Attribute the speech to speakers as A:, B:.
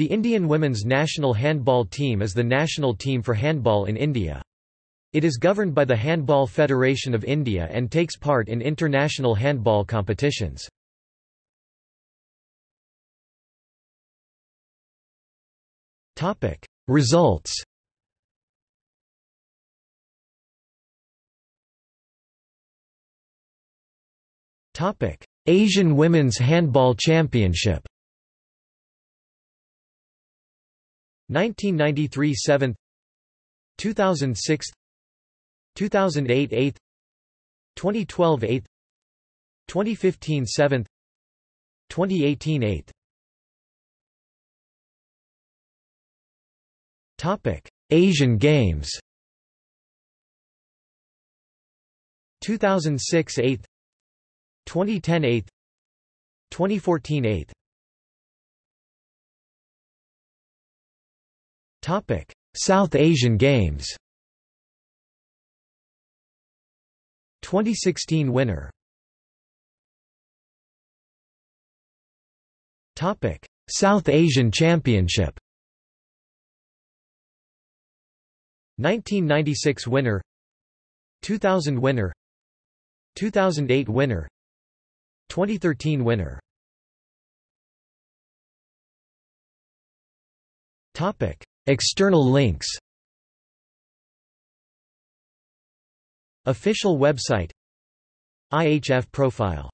A: The Indian women's national handball team is the national team for handball in India. It is governed by the Handball Federation of India and takes part in international handball competitions. Results Asian Women's Handball Championship 1993 7th 2006 2008 8th 2012 8th 2015 7th 2018 8th Topic Asian Games. 2006 8th 2010 8th 2014 8th Topic. South Asian Games. 2016 winner. Topic. South Asian Championship. 1996 winner. 2000 winner. 2008 winner. 2013 winner. Topic External links. Official website. IHF profile